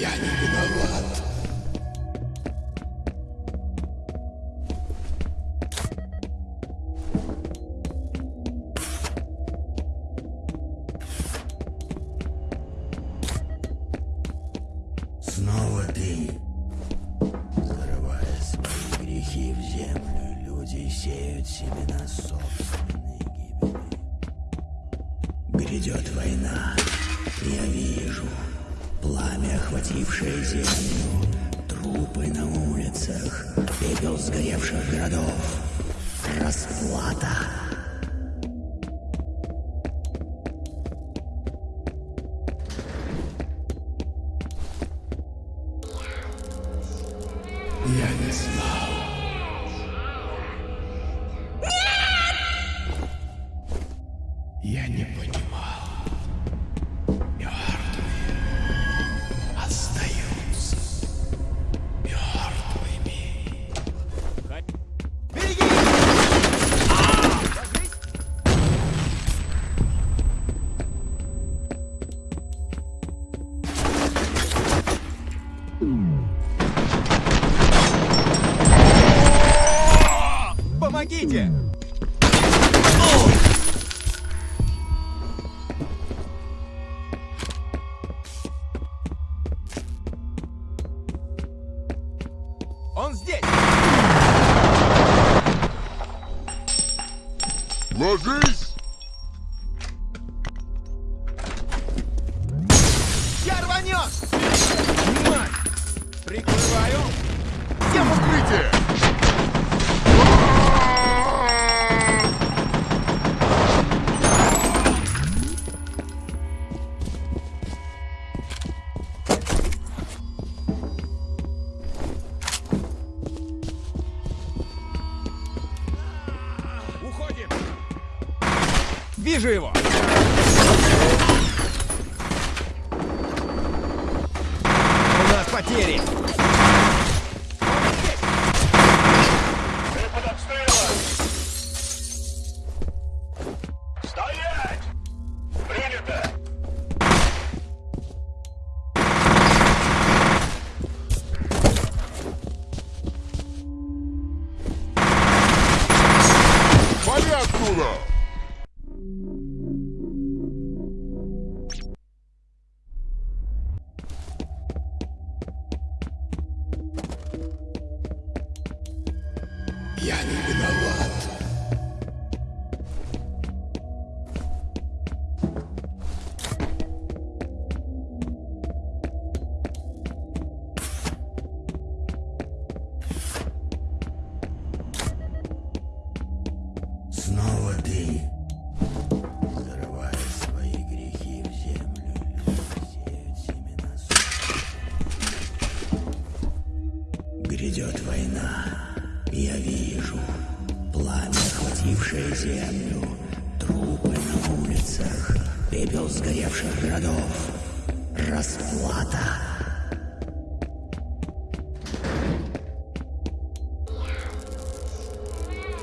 Я не виноват. Снова ты. Зарывая свои грехи в землю, люди сеют себе на собственной гибели. Грядет война, я вижу пламя, охватившее землю, трупы на улицах, пепел сгоревших городов, расплата. Я не знал. Я не понимал. Помогите! Он здесь! Ложись! Я рванет! Мать! Прикрываю! Всем укрытие! Вижу его!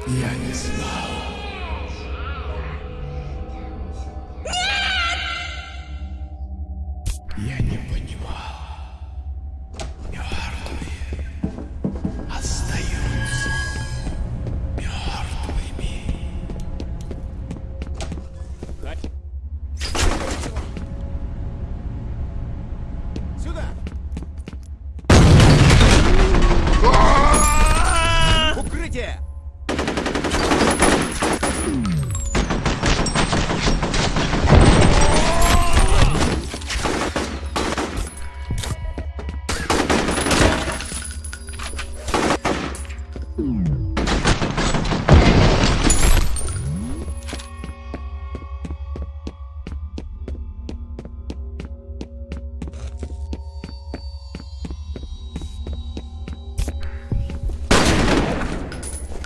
Я не знал.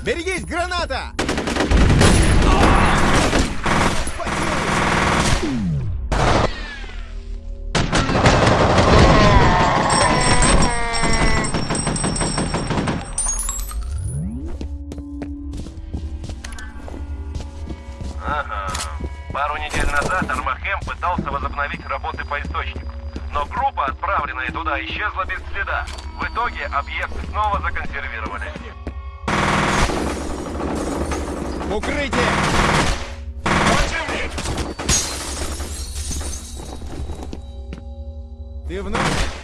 Берегись, граната! Ага. Пару недель назад Армахем пытался возобновить работы по источнику, но группа, отправленная туда, исчезла без следа. В итоге объект снова законсервировали. Укрытие! Противник! Ты в нас?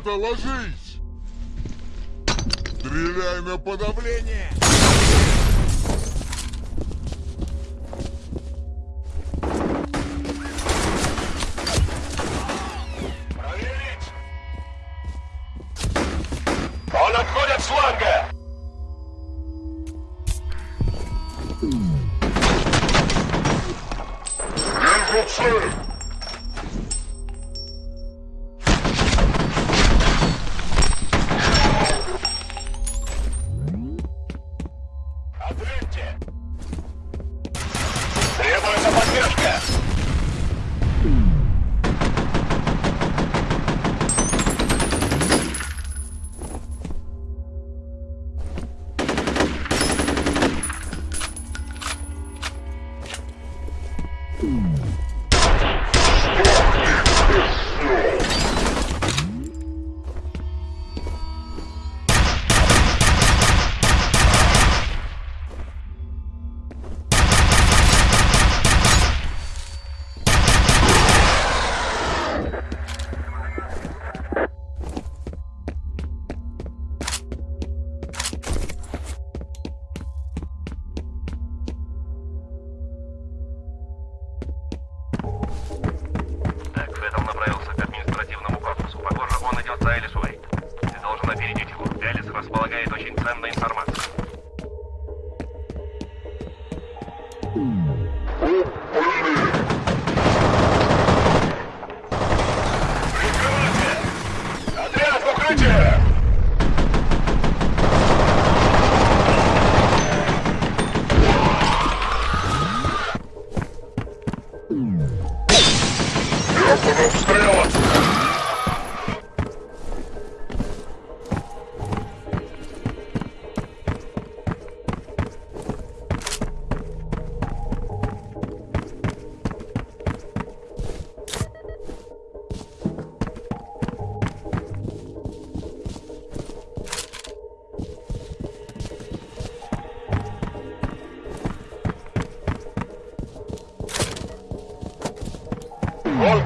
ребята, ложись! Стреляй на подавление! Oh,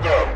go.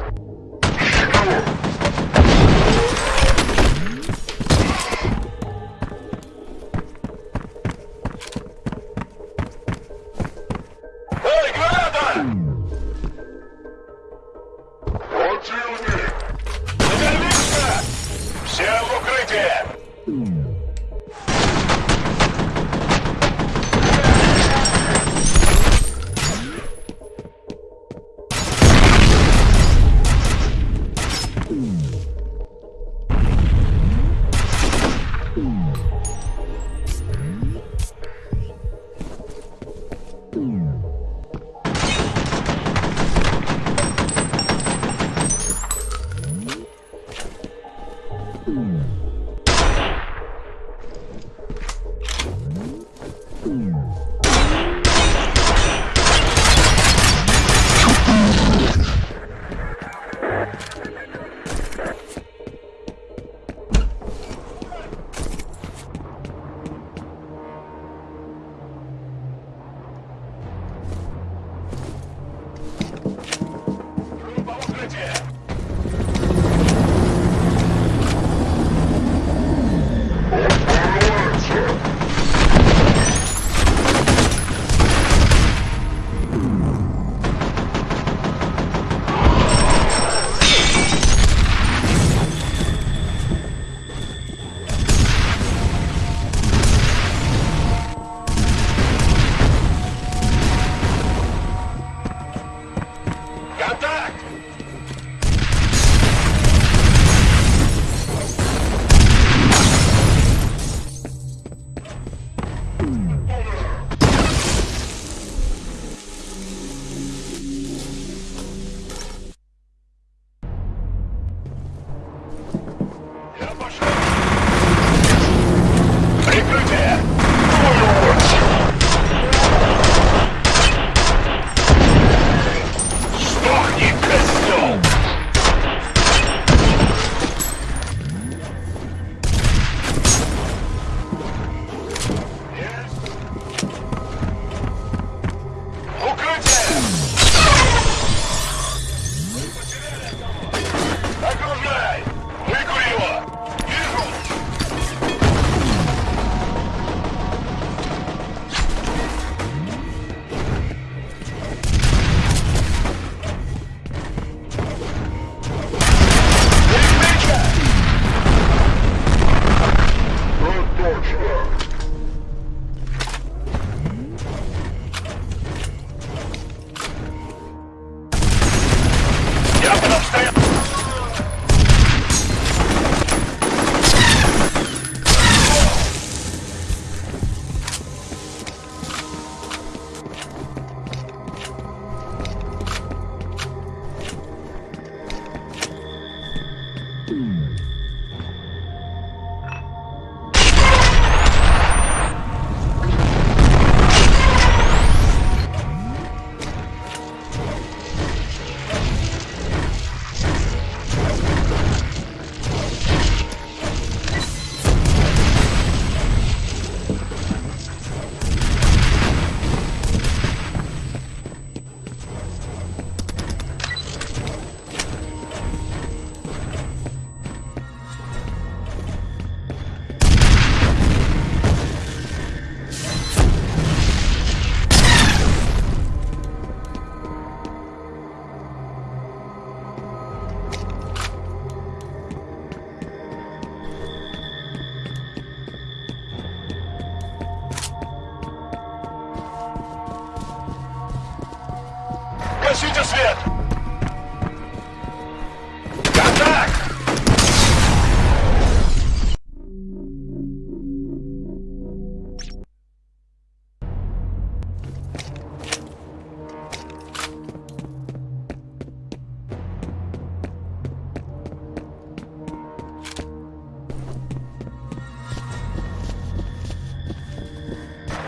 Гасите свет! Контакт!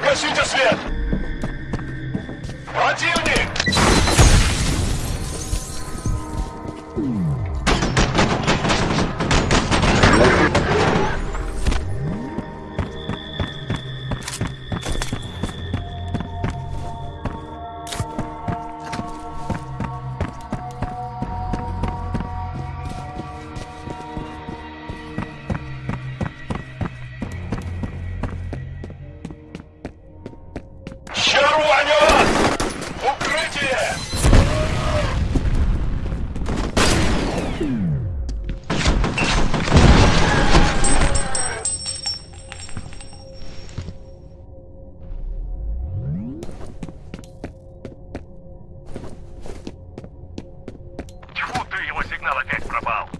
Гасите свет! Противник! well.